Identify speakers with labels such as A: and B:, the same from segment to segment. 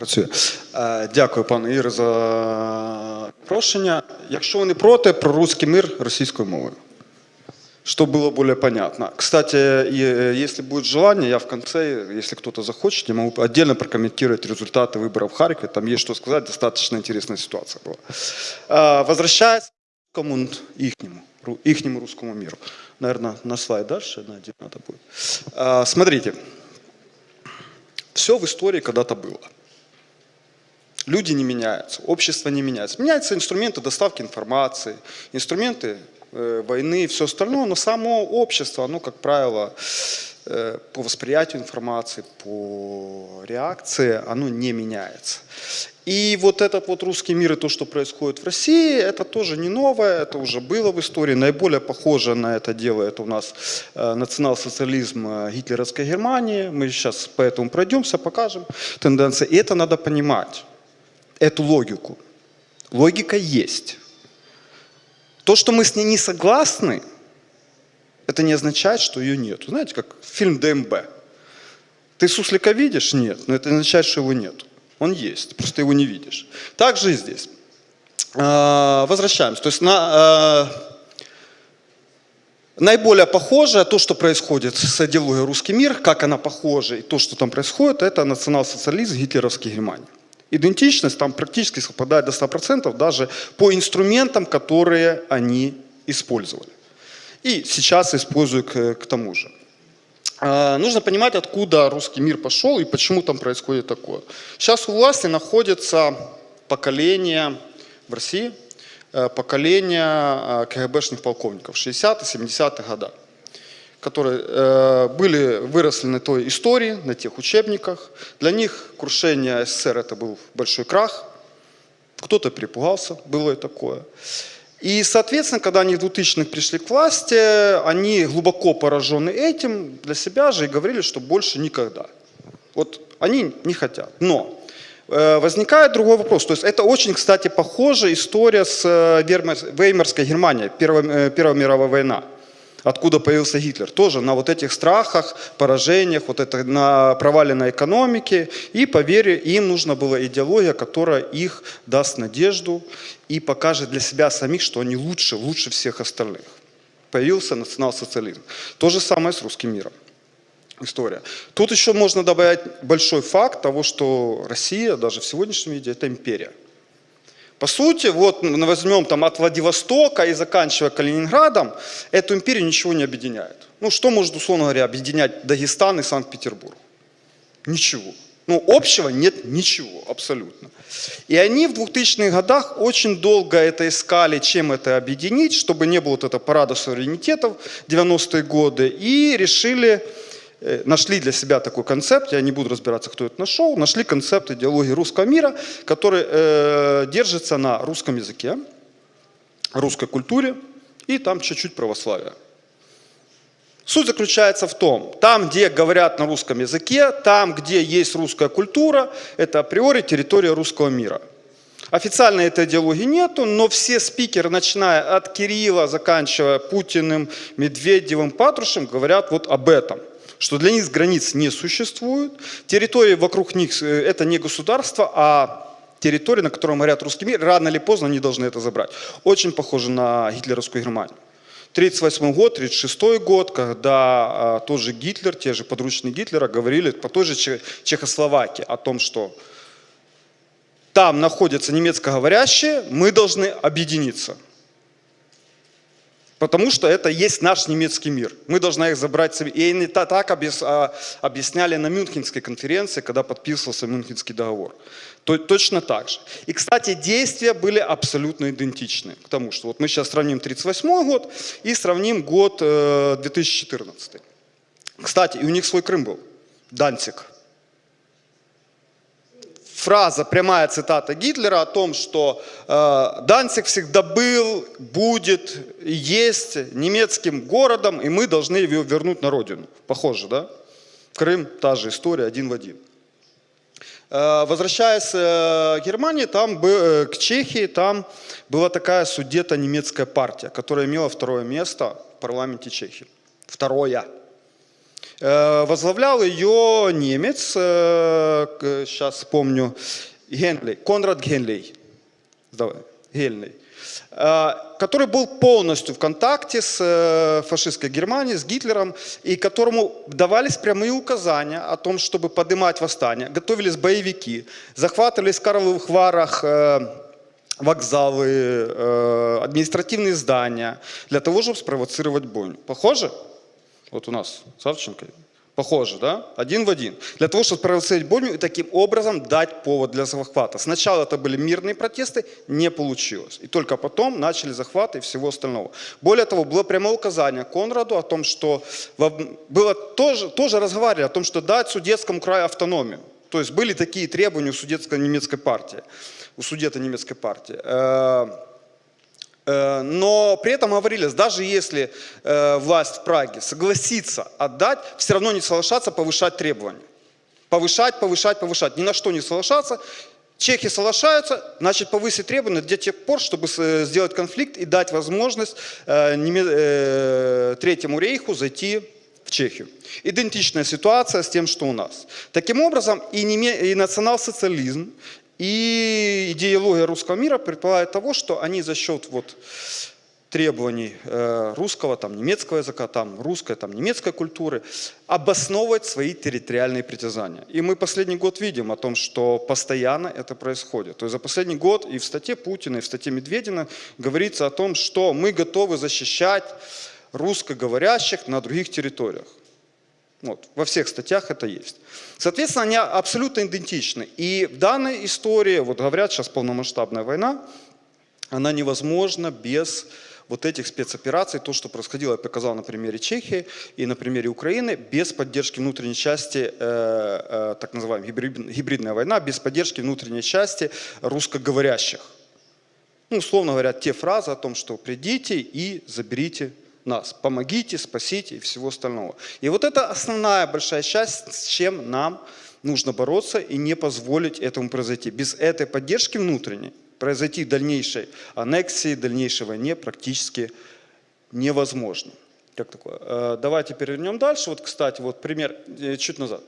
A: Працює. Е, Дякую, пане Ігор, за прошення. Якщо ви не проти, про русский мир російською мовою. Чтобы было более понятно. Кстати, и, э, если будет желание, я в конце, если кто-то захочет, я могу отдельно прокомментировать результаты выборов в Харькове. Там есть что сказать, достаточно интересная ситуация была. А, Возвращаясь к русскому, ихнему, ру- ихнему русскому миру. Наверное, на слайд дальше найти надо будет. А, Смотрите, все в истории когда-то было. Люди не меняются, общество не меняется. Меняются инструменты доставки информации, инструменты э, войны и все остальное, но само общество, оно, как правило, э, по восприятию информации, по реакции, оно не меняется. И вот этот вот русский мир и то, что происходит в России, это тоже не новое, это уже было в истории. Наиболее похоже на это дело, это у нас э, национал-социализм э, гитлеровской Германии. Мы сейчас по этому пройдемся, покажем тенденции. И это надо понимать эту логику. Логика есть. То, что мы с ней не согласны, это не означает, что ее нет. Знаете, как фильм ДМБ. Ты суслика видишь? Нет. Но это не означает, что его нет. Он есть, просто его не видишь. Так же и здесь. А, Возвращаемся. То есть на, а, Наиболее похожее, то, что происходит с идеологией «Русский мир», как она похожа, и то, что там происходит, это национал-социализм гитлеровской Германии. Идентичность там практически совпадает до 100% даже по инструментам, которые они использовали. И сейчас использую к, к тому же. А, Нужно понимать, откуда русский мир пошел и почему там происходит такое. Сейчас у власти находится поколение в России, э, поколение э, КГБшных полковников 60-70-х годах, которые э, были, выросли на той истории, на тех учебниках. Для них крушение СССР это был большой крах. Кто-то перепугался, было и такое. И, соответственно, когда они в 2000-х пришли к власти, они глубоко поражены этим для себя же и говорили, что больше никогда. Вот они не хотят. Но э, возникает другой вопрос. То есть это очень, кстати, похожая история с э, Веймарской Германией, Первая, э, Первая мировая война. Откуда появился Гитлер? Тоже на вот этих страхах, поражениях, вот это на проваленной экономике. И, по вере, им нужна была идеология, которая их даст надежду и покажет для себя самих, что они лучше, лучше всех остальных. Появился национал-социализм. То же самое с русским миром история. Тут еще можно добавить большой факт того, что Россия даже в сегодняшнем виде это империя. По сути, вот возьмем там от Владивостока и заканчивая Калининградом, эту империю ничего не объединяет. Ну что может, условно говоря, объединять Дагестан и Санкт-Петербург? Ничего. Ну, общего нет ничего, абсолютно. И они в 2000-х годах очень долго это искали, чем это объединить, чтобы не было вот этого парада суверенитетов 90-е годы, и решили, нашли для себя такой концепт, я не буду разбираться, кто это нашел, нашли концепт идеологии русского мира, который э, держится на русском языке, русской культуре и там чуть-чуть православия. Суть заключается в том, там, где говорят на русском языке, там, где есть русская культура, это априори территория русского мира. Официально этой идеологии нету, но все спикеры, начиная от Кирилла, заканчивая Путиным, Медведевым, Патрушем, говорят вот об этом. Что для них границ не существует, территории вокруг них э, это не государство, а территория, на которой говорят русский мир, рано или поздно они должны это забрать. Очень похоже на гитлеровскую Германию. 1938 год, 1936 год, когда а, тот же Гитлер, те же подручные Гитлера говорили по той же Че- Чехословакии о том, что там находятся немецкоговорящие, мы должны объединиться. Потому что это есть наш немецкий мир. Мы должны их забрать себе. И они та- так а, объясняли на Мюнхенской конференции, когда подписывался Мюнхенский договор. То- точно так же. И, кстати, действия были абсолютно идентичны к тому, что вот мы сейчас сравним 1938 год и сравним год э, 2014. Кстати, и у них свой Крым был. Данцик фраза, прямая цитата Гитлера о том, что э, Данцик всегда был, будет, есть немецким городом, и мы должны его вернуть на родину. Похоже, да? Крым, та же история, один в один. Э, Возвращаясь э, к Германии, там, э, к Чехии, там была такая судето-немецкая партия, которая имела второе место в парламенте Чехии. Второе. Э, возглавлял ее немец, э, сейчас вспомню, Генли, Конрад Генлей. Генлей э, который был полностью в контакте с фашистской Германией, с Гитлером, и которому давались прямые указания о том, чтобы поднимать восстание. Готовились боевики, захватывались в Карловых Варах вокзалы, административные здания, для того, чтобы спровоцировать бойню. Похоже? Вот у нас Савченко. Похоже, да? Один в один. Для того, чтобы спровоцировать бойню и таким образом дать повод для захвата. Сначала это были мирные протесты, не получилось. И только потом начали захваты и всего остального. Более того, было прямое указание Конраду о том, что было тоже, тоже разговаривали о том, что дать Судетскому краю автономию. То есть были такие требования у судетско-немецкой партии, у судета немецкой партии. Э, Э, но при этом говорили, даже если э, власть в Праге согласится отдать, все равно не соглашаться повышать требования. Повышать, повышать, повышать. Ни на что не соглашаться. Чехи соглашаются, значит повысить требования до тех пор, чтобы сделать конфликт и дать возможность э, Третьему рейху зайти в Чехию. Идентичная ситуация с тем, что у нас. Таким образом, и, и национал-социализм, и идеология русского мира предполагает того, что они за счет вот требований э, русского, там, немецкого языка, там, русской, там, немецкой культуры, обосновывать свои территориальные притязания. И мы последний год видим о том, что постоянно это происходит. То есть за последний год и в статье Путина, и в статье Медведина говорится о том, что мы готовы защищать русскоговорящих на других территориях. Вот, во всех статьях это есть. Соответственно, они абсолютно идентичны. И в данной истории, вот говорят, сейчас полномасштабная война, она невозможна без вот этих спецопераций, то, что происходило, я показал на примере Чехии и на примере Украины, без поддержки внутренней части, э, э, так называемая гибридная война, без поддержки внутренней части русскоговорящих. Ну, условно говоря, те фразы о том, что придите и заберите нас. Помогите, спасите и всего остального. И вот это основная большая часть, с чем нам нужно бороться и не позволить этому произойти. Без этой поддержки внутренней произойти дальнейшей аннексии, дальнейшей войне практически невозможно. Как такое? Э, давайте перевернем дальше. Вот, кстати, вот пример э, чуть назад.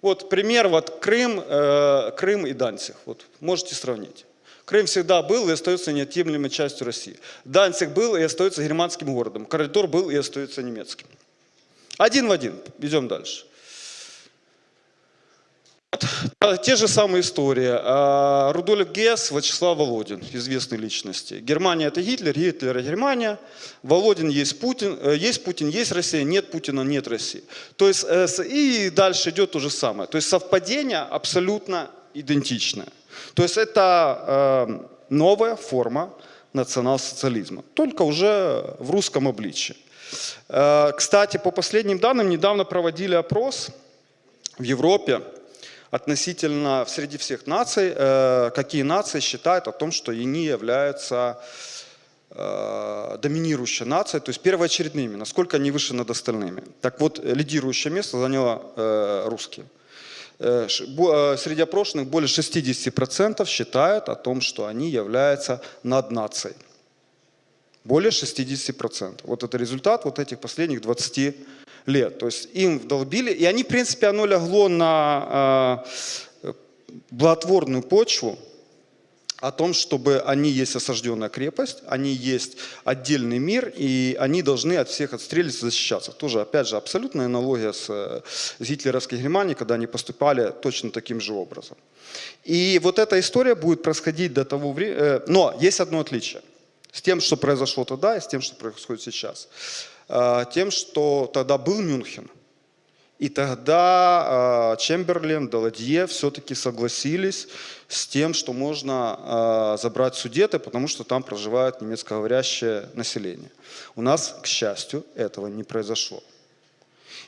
A: Вот пример, вот Крым, э, Крым и Данцих. Вот можете сравнить. Крым всегда был и остается неотъемлемой частью России. Данциг был и остается германским городом. Коридор был и остается немецким. Один в один. Идем дальше. Те же самые истории. А, Рудольф Гесс, Вячеслав Володин, известные личности. Германия это Гитлер, Гитлер это Германия. Володин есть Путин, э, есть Путин, есть Россия, нет Путина, нет России. То есть э, и дальше идет то же самое. То есть совпадение абсолютно идентичное. То есть это э, новая форма национал-социализма, только уже в русском обличии. Э, кстати, по последним данным, недавно проводили опрос в Европе относительно среди всех наций, э, какие нации считают о том, что они являются доминирующей нацией, то есть первоочередными, насколько они выше над остальными. Так вот, лидирующее место заняла русские. Э, э, среди опрошенных более 60% считают о том, что они являются над нацией. Более 60%. Вот это результат вот этих последних 20 лет. То есть им вдолбили, и они, в принципе, оно легло на э, благотворную почву, о том, чтобы они есть осажденная крепость, они есть отдельный мир, и они должны от всех отстрелиться, защищаться. Тоже, опять же, абсолютная аналогия с, с гитлеровской Германией, когда они поступали точно таким же образом. И вот эта история будет происходить до того времени, э, но есть одно отличие с тем, что произошло тогда, и с тем, что происходит сейчас. Э, тем, что тогда был Мюнхен – и тогда э, Чемберлен, Даладье все-таки согласились с тем, что можно э, забрать Судеты, потому что там проживает немецкоговорящее население. У нас, к счастью, этого не произошло.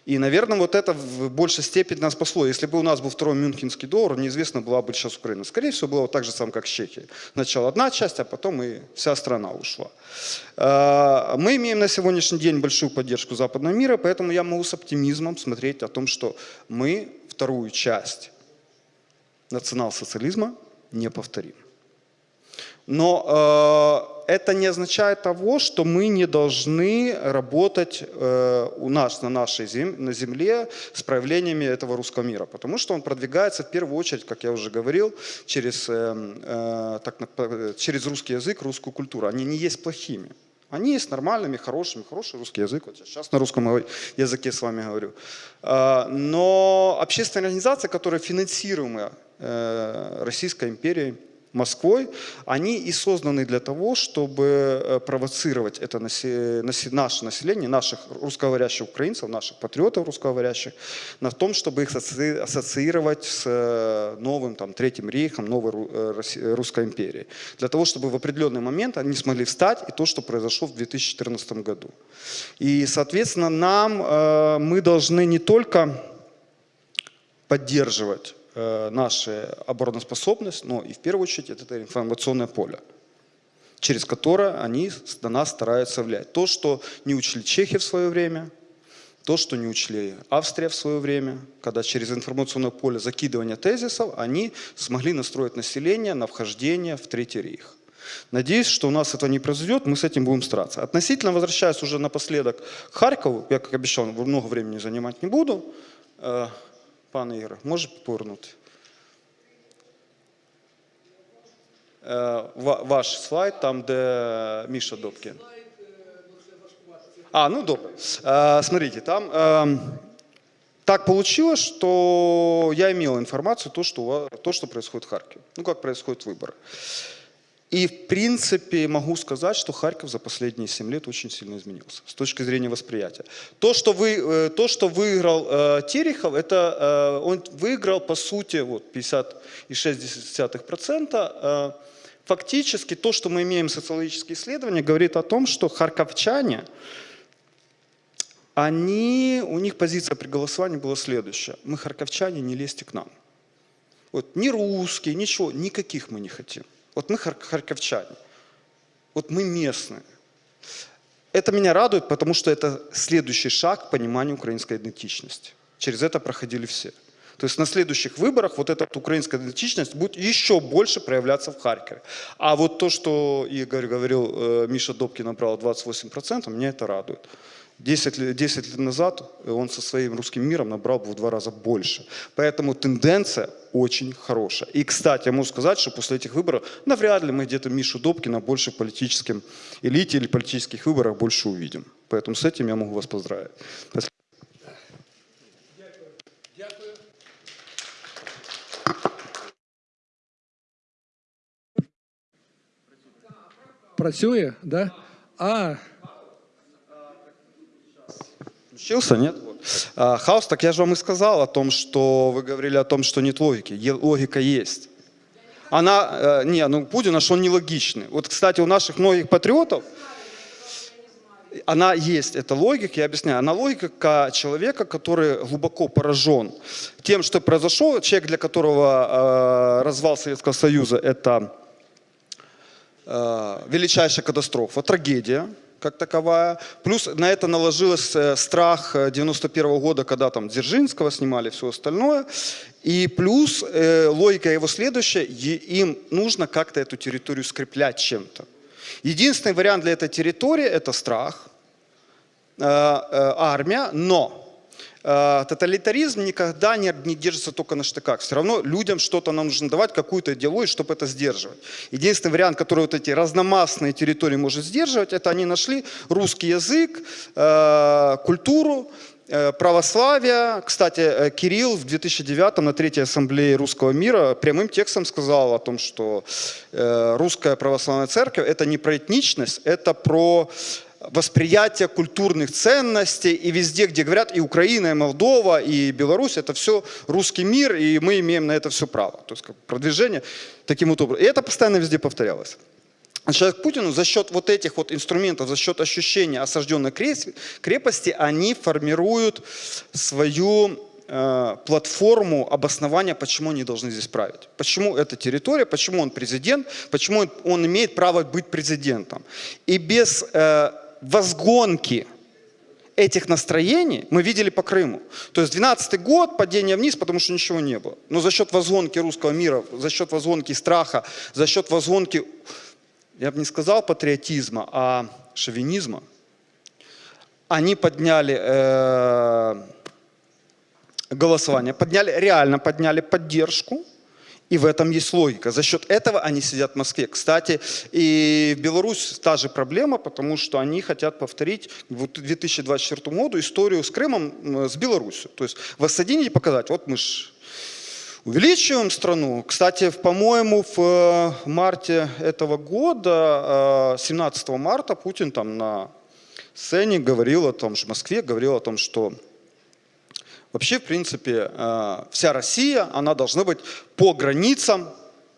A: И, наверное, вот это в большей степени нас спасло. Если бы у нас был второй мюнхенский доллар, неизвестно, была бы сейчас Украина. Скорее всего, было вот так же самое, как с Чехией. Сначала одна часть, а потом и вся страна ушла. А, мы имеем на сегодняшний день большую поддержку западного мира, поэтому я могу с оптимизмом смотреть о том, что мы вторую часть национал-социализма не повторим. Но это не означает того, что мы не должны работать э, у нас на нашей зем, на земле с проявлениями этого русского мира, потому что он продвигается в первую очередь, как я уже говорил, через, э, так, через русский язык, русскую культуру. Они не есть плохими. Они есть нормальными, хорошими, хороший русский язык. Вот сейчас на русском языке с вами говорю. А, но общественные организации, которые финансируемы э, Российской империей, Москвой, они и созданы для того, чтобы э, провоцировать это наше население, наших русскоговорящих украинцев, наших патриотов русскоговорящих, на том, чтобы их ассоциировать с э, новым там, Третьим рейхом, новой э, Русской империей. Для того, чтобы в определенный момент они смогли встать и то, что произошло в 2014 году. И, соответственно, нам, мы должны не только поддерживать Э, наша обороноспособность, но и в первую очередь это информационное поле, через которое они на нас стараются влиять. То, что не учли Чехия в свое время, то, что не учли Австрия в свое время, когда через информационное поле закидывания тезисов они смогли настроить население на вхождение в Третий рейх. Надеюсь, что у нас это не произойдет, мы с этим будем стараться. Относительно, возвращаясь уже напоследок к Харькову, я, как обещал, много времени занимать не буду, э, Пане Ігоре, може повернути? Ваш слайд, там, де Міша Добкін. А, ну добре. Смотрите, там так получилось, что я имел информацию, то, что, то, что происходит в Харькове. Ну, как происходят выборы. И, в принципе, могу сказать, что Харьков за последние 7 лет очень сильно изменился с точки зрения восприятия. То, что, вы, э, то, что выиграл э, Терехов, это э, он выиграл, по сути, вот 50,6%. Э, фактически то, что мы имеем социологические исследования, говорит о том, что харьковчане, они, у них позиция при голосовании была следующая. Мы, харьковчане, не лезьте к нам. Вот, ни русские, ничего, никаких мы не хотим. Вот мы харьковчане, вот мы местные. Это меня радует, потому что это следующий шаг к пониманию украинской идентичности. Через это проходили все. То есть на следующих выборах вот эта украинская идентичность будет еще больше проявляться в Харькове. А вот то, что Игорь говорил, э, Миша Добкин набрал 28%, меня это радует. 10 лет, 10 лет назад он со своим русским миром набрал бы в два раза больше. Поэтому тенденция очень хорошая. И, кстати, я могу сказать, что после этих выборов навряд ли мы где-то Мишу Добкина больше в политическом элите или политических выборах больше увидим. Поэтому с этим я могу вас поздравить.
B: Працює, да? А,
A: Включился, нет? Вот. А, хаос, так я же вам и сказал о том, что вы говорили о том, что нет логики. Логика есть. Она, э, не, ну Путин наш, он нелогичный. Вот, кстати, у наших многих патриотов, она есть, эта логика, я объясняю, она логика человека, который глубоко поражен тем, что произошло. Человек, для которого э, развал Советского Союза – это э, величайшая катастрофа, трагедия как таковая. Плюс на это наложилось э, страх 91 -го года, когда там Дзержинского снимали, все остальное. И плюс э, логика его следующая, им нужно как-то эту территорию скреплять чем-то. Единственный вариант для этой территории – это страх, э, э, армия, но Э, тоталитаризм никогда не, не держится только на штыках. Все равно людям что-то нам нужно давать, какую-то идеологию, чтобы это сдерживать. Единственный вариант, который вот эти разномастные территории может сдерживать, это они нашли русский язык, э, культуру, э, православие. Кстати, Кирилл в 2009 на Третьей Ассамблее Русского мира прямым текстом сказал о том, что русская православная церковь – это не про этничность, это про восприятие культурных ценностей, и везде, где говорят и Украина, и Молдова, и Беларусь, это все русский мир, и мы имеем на это все право. То есть как продвижение таким вот образом. И это постоянно везде повторялось. А человек Путину за счет вот этих вот инструментов, за счет ощущения осажденной крепости, они формируют свою э, платформу обоснования, почему они должны здесь править. Почему эта территория, почему он президент, почему он имеет право быть президентом. И без э, возгонки этих настроений мы видели по Крыму. То есть 12 год, падение вниз, потому что ничего не было. Но за счет возгонки русского мира, за счет возгонки страха, за счет возгонки я бы не сказал патриотизма, а шовинизма, они подняли э, голосование, подняли, реально подняли поддержку, и в этом есть логика. За счет этого они сидят в Москве. Кстати, и в Беларусь та же проблема, потому что они хотят повторить в 2024 году историю с Крымом, с Беларусью. То есть воссоединить и показать, вот мы ж увеличиваем страну. Кстати, по-моему, в э, марте этого года, э, 17 марта, Путин там на сцене говорил о том, что в Москве говорил о том, что Вообще, в принципе, э, вся Россия, она должна быть по границам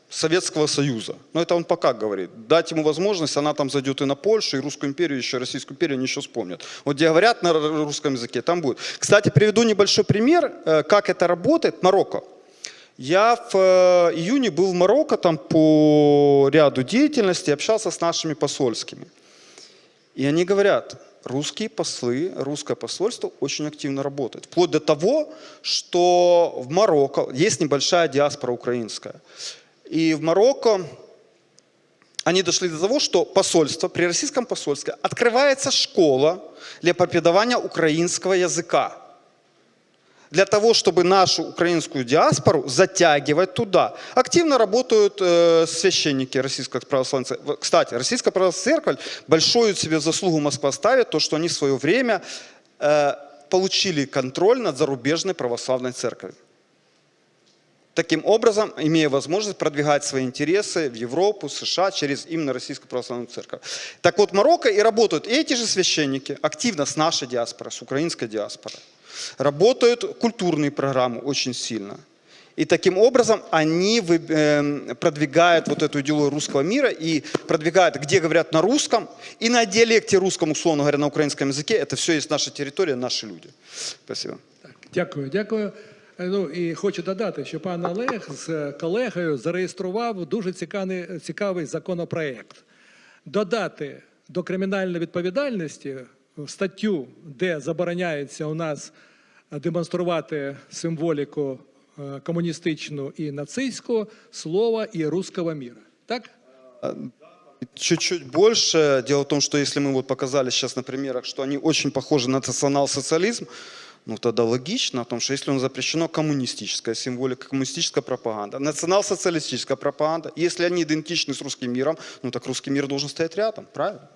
A: Советского Союза. Но это он пока говорит. Дать ему возможность, она там зайдет и на Польшу, и Русскую империю, еще Российскую империю, они еще вспомнят. Вот где говорят на русском языке, там будет. Кстати, приведу небольшой пример, э, как это работает. Марокко. Я в э, июне был в Марокко там по ряду деятельностей, общался с нашими посольскими. И они говорят, русские послы, русское посольство очень активно работает. Вплоть до того, что в Марокко есть небольшая диаспора украинская. И в Марокко они дошли до того, что посольство, при российском посольстве открывается школа для преподавания украинского языка для того, чтобы нашу украинскую диаспору затягивать туда. Активно работают э, священники Российской Православной Церкви. Кстати, Российская Православная Церковь большую себе заслугу Москва ставит, то, что они в свое время э, получили контроль над зарубежной православной церковью. Таким образом, имея возможность продвигать свои интересы в Европу, США через именно Российскую Православную Церковь. Так вот, Марокко и работают эти же священники активно с нашей диаспорой, с украинской диаспорой. Работают культурные программы очень сильно. И таким образом они вы- эм, продвигают вот эту идеологию русского мира и продвигают, где говорят на русском и на диалекте русском, условно говоря, на украинском языке. Это все есть наша территория, наши люди. Спасибо.
B: Так, дякую, дякую. Е, Ну і хочу додати, що пан Олег з колегою зареєстрував дуже цікавий, цікавий законопроект. Додати до кримінальної відповідальності статтю, де забороняється у нас демонструвати символіку е, комуністичну і нацистську, слова і русского міра. Так?
A: Чуть-чуть больше. Дело в том, что если мы вот показали сейчас на примерах, что они очень похожи на национал-социализм, ну тогда логично о том, что если он запрещено коммунистическая символика, коммунистическая пропаганда, национал-социалистическая пропаганда, если они идентичны с русским миром, ну так русский мир должен стоять рядом, правильно?